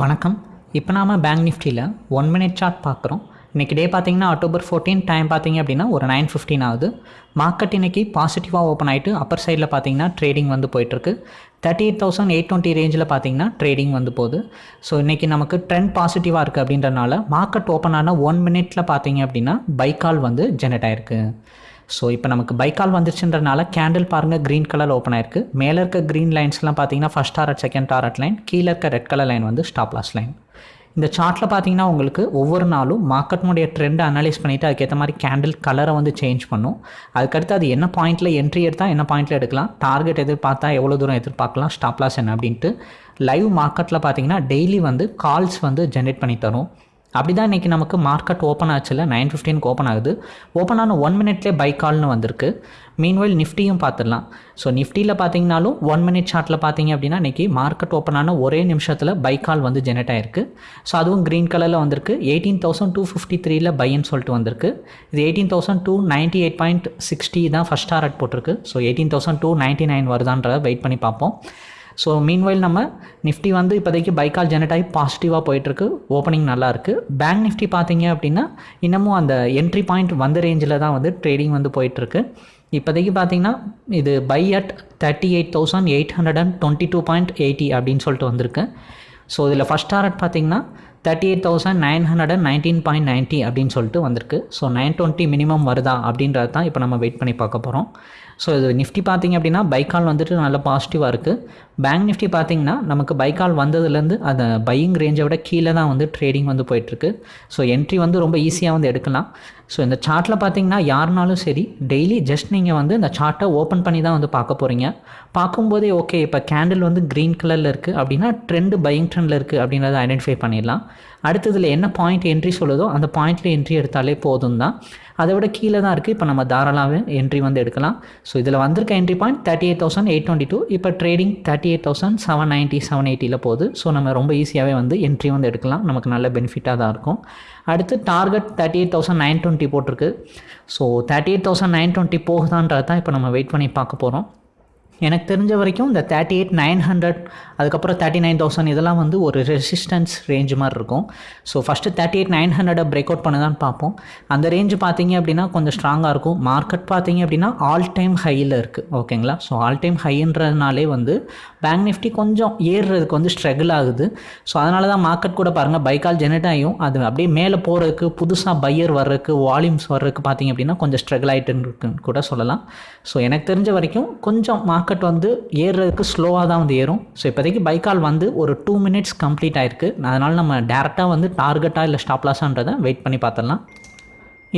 வணக்கம். இப்போ நாம பேங்க் நிஃப்டியில் ஒன் மினிட் சார்ட் பார்க்குறோம். இன்றைக்கி டே பார்த்தீங்கன்னா அக்டோபர் ஃபோர்டீன் டைம் பார்த்தீங்க அப்படின்னா ஒரு நைன் ஃபிஃப்டின் ஆகுது. மார்க்கெட் இன்றைக்கி பாசிட்டிவாக ஓப்பன் ஆகிட்டு அப்பர் சைடில் பார்த்தீங்கன்னா ட்ரேடிங் வந்து போயிட்டுருக்கு. Thirty eight thousand eight twenty ரேஞ்சில் பார்த்தீங்கன்னா ட்ரேடிங் வந்து போகுது. ஸோ இன்றைக்கி நமக்கு ட்ரெண்ட் பாசிட்டிவாக இருக்குது அப்படின்றனால மார்க்கெட் ஓப்பன் ஆன ஒன் மினிட்டில் பார்த்தீங்க அப்படின்னா பைக்கால் வந்து ஜெனரேட் ஆயிருக்கு. ஸோ இப்போ நமக்கு பைக்கால் வந்துருச்சுன்றனால கேண்டில் பாருங்கள் க்ரீன் கலர் ஓப்பன் ஆயிருக்கு. மேலே இருக்க க்ரீன் லைன்ஸ்லாம் பார்த்தீங்கன்னா first target second target line கீழே இருக்க ரெட் கலர் லைன் வந்து ஸ்டாப் லாஸ் லைன் இந்த சார்ட்டில் பார்த்தீங்கன்னா உங்களுக்கு ஒவ்வொரு நாளும் மார்க்கெட்னுடைய ட்ரெண்டை அனலைஸ் பண்ணிவிட்டு அதுக்கேற்ற மாதிரி கேண்டில் கலரை வந்து சேஞ்ச் பண்ணும். அதுக்கடுத்து அது என்ன பாயிண்ட்டில் என்ட்ரி எடுத்தால் என்ன பாயிண்ட்டில் எடுக்கலாம். டார்கெட் எதிர்பார்த்தா எவ்வளோ தூரம் எதிர்பார்க்கலாம் ஸ்டாப் லாஸ் என்ன அப்படின்ட்டு லைவ் மார்க்கெட்டில் பார்த்தீங்கன்னா டெய்லி வந்து கால்ஸ் வந்து ஜென்ரேட் பண்ணி தரும். அப்படி தான் இன்றைக்கி நமக்கு மார்க்கெட் ஓப்பன் ஆச்சுல நைன் ஃபிஃப்டீனுக்கு ஓப்பன் ஆகுது. ஓப்பன் ஆன ஒன் மினிட்லேயே பை கால்னு வந்திருக்கு. மீன்வைல் நிஃப்டியும் பார்த்துடலாம். ஸோ நிஃப்டியில் பார்த்தீங்கனாலும் ஒன் மினிட் சார்ட்டில் பார்த்தீங்க அப்படின்னா இன்றைக்கி மார்க்கெட் ஓப்பன் ஆன ஒரே நிமிஷத்தில் பை கால் வந்து ஜெனரேட் ஆயிருக்கு. ஸோ அதுவும் க்ரீன் கலரில் வந்திருக்கு. எயிட்டீன் தௌசண்ட் டூ ஃபிஃப்டி த்ரீல பைன்னு சொல்லிட்டு வந்திருக்கு. இது eighteen thousand two ninety eight point sixty தான் ஃபஸ்ட் டாரட் போட்டிருக்கு. So eighteen thousand two ninety nine வருதான்றதை wait பண்ணி பார்ப்போம். ஸோ மீன்வைல் நம்ம நிஃப்டி வந்து இப்போதைக்கு பைக்கால் ஜெனரேட் ஆகி பாசிட்டிவாக போயிட்டுருக்கு. ஓப்பனிங் நல்லா இருக்குது பேங்க் நிஃப்டி பார்த்தீங்க அப்படின்னா இன்னமும் அந்த என்ட்ரி பாயிண்ட் வந்த ரேஞ்சில் தான் வந்து ட்ரேடிங் வந்து போயிட்டுருக்கு. இப்போதைக்கு பார்த்தீங்கன்னா இது buy at thirty eight thousand eight hundred and twenty two point eighty அப்படின்னு சொல்லிட்டு வந்திருக்கு. ஸோ இதில் ஃபஸ்ட் டாரட் பார்த்தீங்கன்னா thirty eight thousand nine hundred and nineteen point ninety அப்படின்னு சொல்லிட்டு வந்திருக்கு. ஸோ நைன் டுவெண்ட்டி மினிமம் வருதா அப்படின்றது தான் இப்போ நம்ம வெயிட் பண்ணி பார்க்க போகிறோம். ஸோ இது நிஃப்டி பார்த்திங்க அப்படின்னா பைக்கால் வந்துட்டு நல்ல பாசிட்டிவாக இருக்குது பேங்க் நிஃப்டி பார்த்தீங்கன்னா நமக்கு பைக்கால் வந்ததுலேருந்து அந்த பையிங் ரேஞ்சை விட கீழே தான் வந்து ட்ரேடிங் வந்து போயிட்டுருக்கு. ஸோ என்ட்ரி வந்து ரொம்ப ஈஸியாக வந்து எடுக்கலாம். ஸோ இந்த சார்ட்டில் பார்த்தீங்கன்னா யாருனாலும் சரி டெய்லி ஜஸ்ட் நீங்கள் வந்து இந்த சார்ட்டை ஓப்பன் பண்ணி தான் வந்து பார்க்க போகிறீங்க பார்க்கும்போதே ஓகே இப்போ கேண்டில் வந்து க்ரீன் கலரில் இருக்குது அப்படின்னா ட்ரெண்டு பையிங் ட்ரெண்டில் இருக்குது அப்படின்றத ஐடென்டிஃபை பண்ணிடலாம். அடுத்ததில் என்ன பாயிண்ட் என்ட்ரி சொல்லுதோ அந்த பாயிண்ட்டில் என்ட்ரி எடுத்தாலே போதும் தான் அதை விட கீழே தான் இருக்குது இப்போ நம்ம தாராளாவே என்ட்ரி வந்து எடுக்கலாம். ஸோ இதில் வந்திருக்க entry point thirty eight thousand eight twenty two இப்போ trading thirty eight thousand seven ninety seven எயிட்டியில் போகுது. ஸோ நம்ம ரொம்ப ஈஸியாகவே வந்து என்ட்ரி வந்து எடுக்கலாம். நமக்கு நல்ல பெனிஃபிட்டாக தான் இருக்கும். அடுத்து target thirty eight thousand nine twenty போட்டிருக்கு. So thirty eight thousand nine twenty போகுதான்றது தான் இப்போ நம்ம வெயிட் பண்ணி பார்க்க போகிறோம் எனக்கு தெரிஞ்ச வரைக்கும் இந்த தேர்ட்டி எயிட் நைன் ஹண்ட்ரட் அதுக்கப்புறம் தேர்ட்டி நைன் தௌசண்ட் இதெல்லாம் வந்து ஒரு ரெசிஸ்டன்ஸ் ரேஞ்ச் மாதிரி இருக்கும். So first thirty eight nine ஹண்ட்ரடை break out பண்ணதான் பார்ப்போம். அந்த ரேஞ்சு பார்த்தீங்க அப்படின்னா கொஞ்சம் ஸ்ட்ராங்காக இருக்கும். மார்க்கெட் பார்த்தீங்க அப்படின்னா ஆல் டைம் ஹையில் இருக்குது ஓகேங்களா ஸோ ஆல் டைம் ஹைன்றதுனாலே வந்து பேங்க் நிஃப்டி கொஞ்சம் ஏறுறதுக்கு வந்து ஸ்ட்ரகிள் ஆகுது. ஸோ அதனால தான் மார்க்கெட் கூட பாருங்கள் பைக்கால் ஜெனரேட் ஆகியும். அது அப்படியே மேலே போகிறதுக்கு புதுசாக பையர் வர்றதுக்கு வால்யூம்ஸ் வர்றதுக்கு பார்த்தீங்க அப்படின்னா கொஞ்சம் ஸ்ட்ரகிள் ஆகிட்டு இருக்குன்னு கூட சொல்லலாம். ஸோ எனக்கு தெரிஞ்ச வரைக்கும் கொஞ்சம் மார்க்கெட் வந்து ஏறுறதுக்கு ஸ்லோவாக தான் வந்து ஏறும். ஸோ இப்போதைக்கு பைக்கால் வந்து ஒரு டூ மினிட்ஸ் கம்ப்ளீட் ஆயிருக்கு. அதனால் நம்ம டேரெக்டாக வந்து டார்கெட்டாக இல்லை ஸ்டாப் லாஸான்றதை வெயிட் பண்ணி பார்த்துடலாம்.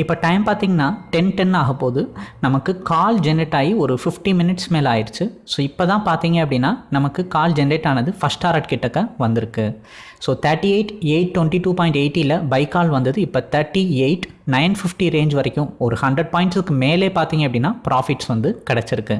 இப்போ டைம் பார்த்திங்கன்னா டென் டென் ஆக போகுது. நமக்கு கால் ஜென்ரேட் ஆகி ஒரு ஃபிஃப்டி மினிட்ஸ் மேலே ஆயிடுச்சு. ஸோ இப்போ தான் பார்த்தீங்க அப்படின்னா நமக்கு கால் ஜென்ரேட் ஆனது ஃபஸ்ட் டாரட் கிட்டக்க வந்திருக்கு. So thirty eight eight twenty two point எயிட்டியில் buy call வந்தது. இப்போ thirty eight nine fifty range வரைக்கும் ஒரு ஹண்ட்ரட் பாயிண்ட்ஸுக்கு மேலே பார்த்தீங்க அப்படின்னா ப்ராஃபிட்ஸ் வந்து கிடச்சிருக்கு.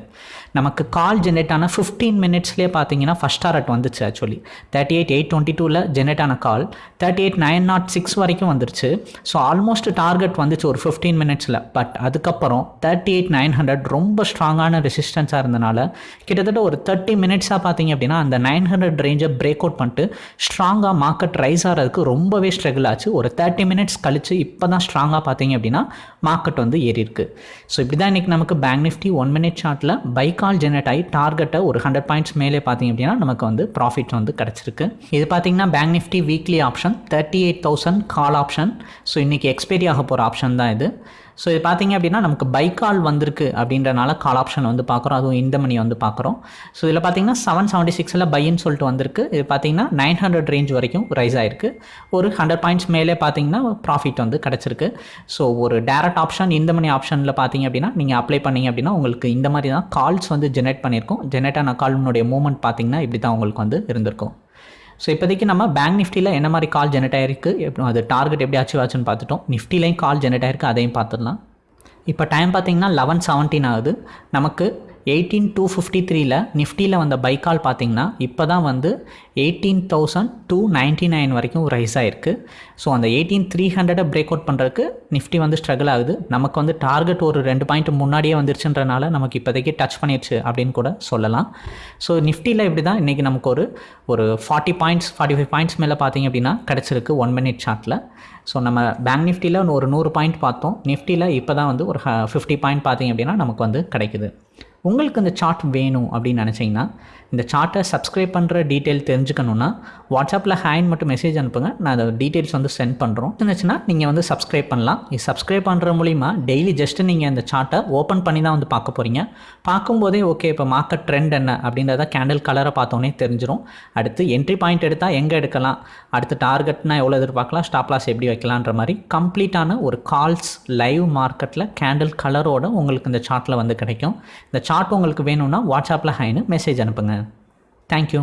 நமக்கு கால் ஜென்ரேட் ஆன ஃபிஃப்டீன் மினிட்ஸ்லேயே பார்த்தீங்கன்னா ஃபஸ்ட் டாரட் வந்துச்சு actually thirty eight eight twenty டூவில் ஜென்ரேட் ஆன call thirty eight nine nought six வரைக்கும் வந்துருச்சு. ஸோ ஆல்மோஸ்ட் டார்கெட் வந்துச்சு ஒரு ஃபிஃப்டீன் மினிட்ஸில் பட் அதுக்கப்புறம் தேர்ட்டி எயிட் நைன் ஹண்ட்ரட் ரொம்ப ஸ்ட்ராங்கான ரெசிஸ்டன்ஸாக இருந்தனால கிட்டத்தட்ட ஒரு தேர்ட்டி மினிட்ஸாக பார்த்தீங்க அப்படின்னா அந்த நைன் ஹண்ட்ரட் ரேஞ்சை பிரேக் அவுட் பண்ணிட்டு ஸ்ட்ராங்காக மார்க்கெட் ரைஸ் ஆகிறதுக்கு ரொம்பவே ஸ்ட்ரகிள் ஆச்சு. ஒரு தேர்ட்டி மினிட்ஸ் கழிச்சு இப்போ தான் ஸ்ட்ராங்காக பார்த்தீங்க அப்படின்னா மார்க்கெட் வந்து ஏறி இருக்கு ஸோ இப்படி தான் இன்றைக்கி நமக்கு பேங்க் நிஃப்டி ஒன் மினிட் ஷார்ட்டில் பை கால் ஜெனரேட் ஆகி டார்கெட்டை ஒரு ஹண்ட்ரட் பாயிண்ட்ஸ் மேலே பார்த்தீங்க அப்படின்னா நமக்கு வந்து ப்ராஃபிட் வந்து கிடச்சிருக்கு. இது பார்த்தீங்கன்னா bank Nifty weekly option thirty eight thousand call option so இன்றைக்கி எக்ஸ்பைரி ஆக போகிற ஆப்ஷன் தான் இது. ஸோ இது பார்த்தீங்க அப்படின்னா நமக்கு பை கால் வந்திருக்கு அப்படின்றனால கால் ஆப்ஷன் வந்து பார்க்குறோம் அதுவும் இந்த மணி வந்து பார்க்குறோம் ஸோ இதில் பார்த்தீங்கன்னா செவன் செவன்ட்டி சிக்ஸில் பைன்னு சொல்லிட்டு வந்திருக்கு. இது பார்த்தீங்கன்னா நைன் ஹண்ட்ரட் ரேஞ்ச் வரைக்கும் ரைஸ் ஆயிருக்கு. ஒரு ஹண்ட்ரட் பாயிண்ட்ஸ் மேலே பார்த்தீங்கன்னா ப்ராஃபிட் வந்து கிடச்சிருக்கு. ஸோ ஒரு டேரக்ட் ஆப்ஷன் இந்த மணி ஆப்ஷனில் பார்த்தீங்க அப்படின்னா நீங்கள் அப்ளை பண்ணீங்க அப்படின்னா உங்களுக்கு இந்த மாதிரி தான் கால்ஸ் வந்து ஜெனரேட் பண்ணியிருக்கோம். ஜெனரேட் ஆன கால்னுடைய மூமெண்ட் பார்த்தீங்கன்னா இப்படி தான் உங்களுக்கு வந்து இருந்திருக்கும். ஸோ இப்போதைக்கு நம்ம பேங்க் நிஃப்டியில் என்ன மாதிரி கால் ஜெனரேட் ஆயிருக்கு? எப்படி அது டார்கெட் எப்படி அச்சீவ் ஆச்சுன்னு பார்த்துட்டோம். நிஃப்டிலையும் கால் ஜெனரேட் ஆயிருக்கு அதையும் பார்த்துடலாம். இப்போ டைம் பார்த்தீங்கன்னா லெவன் செவன்டீன் ஆகுது. நமக்கு எயிட்டீன் டூ ஃபிஃப்டி த்ரீல நிஃப்டியில் வந்த பைக்கால் பார்த்தீங்கன்னா இப்போ தான் வந்து eighteen thousand two ninety nine வரைக்கும் ரைஸ் ஆகிருக்கு ஸோ அந்த எயிட்டீன் த்ரீ ஹண்ட்ரடை பிரேக் அவுட் பண்ணுறதுக்கு நிஃப்டி வந்து ஸ்ட்ரகிள் ஆகுது. நமக்கு வந்து டார்கெட் ஒரு ரெண்டு பாயிண்ட் முன்னாடியே வந்துருச்சுன்றனால நமக்கு இப்போதைக்கு டச் பண்ணிடுச்சு அப்படின்னு கூட சொல்லலாம். ஸோ நிஃப்டியில் இப்படி தான் இன்றைக்கி நமக்கு ஒரு ஒரு forty points forty five points மேலே பார்த்திங்க அப்படின்னா கிடச்சிருக்கு ஒன் மினிட் சார்ட்டில் ஸோ நம்ம பேங்க் நிஃப்டியில் ஒரு நூறு பாயிண்ட் பார்த்தோம். நிஃப்டியில் இப்போ தான் வந்து ஒரு ஃபிஃப்டி பாயிண்ட் பார்த்திங்க அப்படின்னா நமக்கு வந்து கிடைக்குது. உங்களுக்கு இந்த சார்ட் வேணும் அப்படின்னு நினச்சிங்கன்னா இந்த சார்ட்டை சப்ஸ்கிரைப் பண்ணுற டீட்டெயில் தெரிஞ்சுக்கணுன்னா வாட்ஸ்அப்பில் ஹேண்ட் மட்டும் மெசேஜ் அனுப்புங்க. நான் அதை டீட்டெயில்ஸ் வந்து சென்ட் பண்ணுறோம் இருந்துச்சுன்னா நீங்கள் வந்து சப்ஸ்கிரைப் பண்ணலாம். இது சப்ஸ்கிரைப் பண்ணுற மூலிமா டெய்லி ஜஸ்ட்டு நீங்கள் இந்த சார்ட்டை ஓப்பன் பண்ணி தான் வந்து பார்க்க போகிறீங்க பார்க்கும்போதே ஓகே இப்போ மார்க்கெட் ட்ரெண்ட் என்ன அப்படின்றத கேண்டில் கலரை பார்த்தோன்னே தெரிஞ்சிடும் அடுத்து என்ட்ரி பாயிண்ட் எடுத்தால் எங்கே எடுக்கலாம்? அடுத்து டார்கெட்னா எவ்வளோ எதிர்பார்க்கலாம்? ஸ்டாப் லாஸ் எப்படி வைக்கலான்ற மாதிரி கம்ப்ளீட்டான ஒரு கால்ஸ் லைவ் மார்க்கெட்டில் கேண்டில் கலரோட உங்களுக்கு இந்த சார்ட்டில் வந்து கிடைக்கும். இந்த சார்ட் சார்ட் உங்களுக்கு வேணும்னா வாட்ஸ்அப்பில் ஹைன்னு மெசேஜ் அனுப்புங்க. தேங்க்யூ